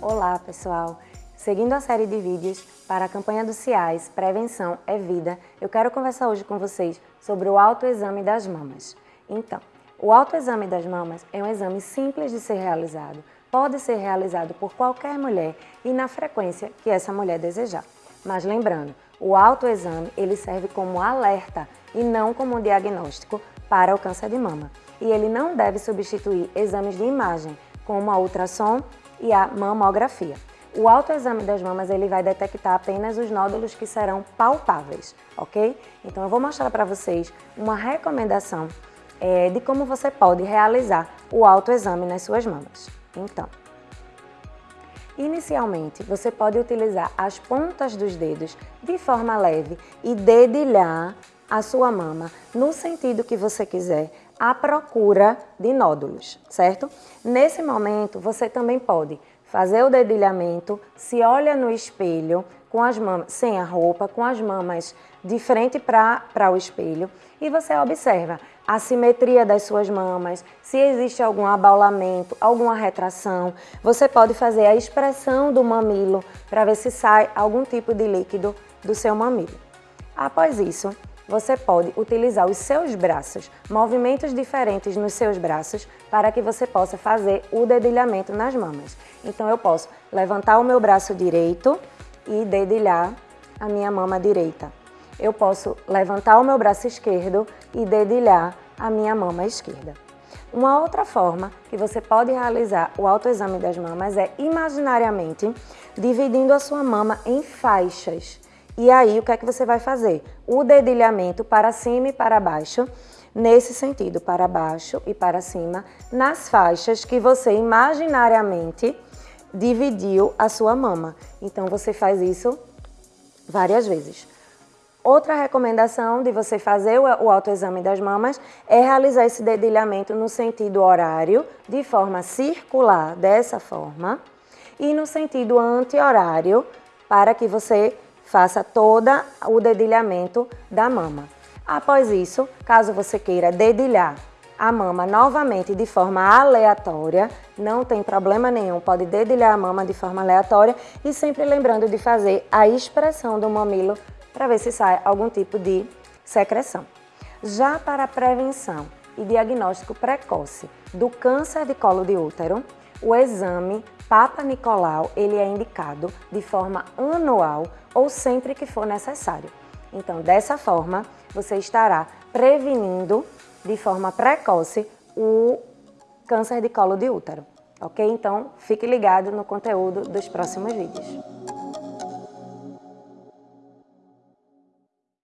Olá pessoal! Seguindo a série de vídeos para a campanha do CIAS Prevenção é Vida, eu quero conversar hoje com vocês sobre o autoexame das mamas. Então, o autoexame das mamas é um exame simples de ser realizado, pode ser realizado por qualquer mulher e na frequência que essa mulher desejar. Mas lembrando, o autoexame ele serve como alerta e não como diagnóstico para o câncer de mama. E ele não deve substituir exames de imagem, como a ultrassom e a mamografia. O autoexame das mamas ele vai detectar apenas os nódulos que serão palpáveis, ok? Então eu vou mostrar para vocês uma recomendação é, de como você pode realizar o autoexame nas suas mamas. Então, inicialmente você pode utilizar as pontas dos dedos de forma leve e dedilhar a sua mama no sentido que você quiser, à procura de nódulos, certo? Nesse momento, você também pode fazer o dedilhamento, se olha no espelho, com as mamas, sem a roupa, com as mamas de frente para o espelho e você observa a simetria das suas mamas, se existe algum abaulamento, alguma retração. Você pode fazer a expressão do mamilo para ver se sai algum tipo de líquido do seu mamilo. Após isso, você pode utilizar os seus braços, movimentos diferentes nos seus braços, para que você possa fazer o dedilhamento nas mamas. Então eu posso levantar o meu braço direito e dedilhar a minha mama direita. Eu posso levantar o meu braço esquerdo e dedilhar a minha mama esquerda. Uma outra forma que você pode realizar o autoexame das mamas é imaginariamente dividindo a sua mama em faixas. E aí, o que é que você vai fazer? O dedilhamento para cima e para baixo, nesse sentido, para baixo e para cima, nas faixas que você imaginariamente dividiu a sua mama. Então, você faz isso várias vezes. Outra recomendação de você fazer o autoexame das mamas é realizar esse dedilhamento no sentido horário, de forma circular, dessa forma, e no sentido anti-horário, para que você faça todo o dedilhamento da mama. Após isso, caso você queira dedilhar a mama novamente de forma aleatória, não tem problema nenhum, pode dedilhar a mama de forma aleatória e sempre lembrando de fazer a expressão do mamilo para ver se sai algum tipo de secreção. Já para prevenção e diagnóstico precoce do câncer de colo de útero, o exame Papa Nicolau ele é indicado de forma anual ou sempre que for necessário. Então, dessa forma, você estará prevenindo de forma precoce o câncer de colo de útero, ok? Então, fique ligado no conteúdo dos próximos vídeos.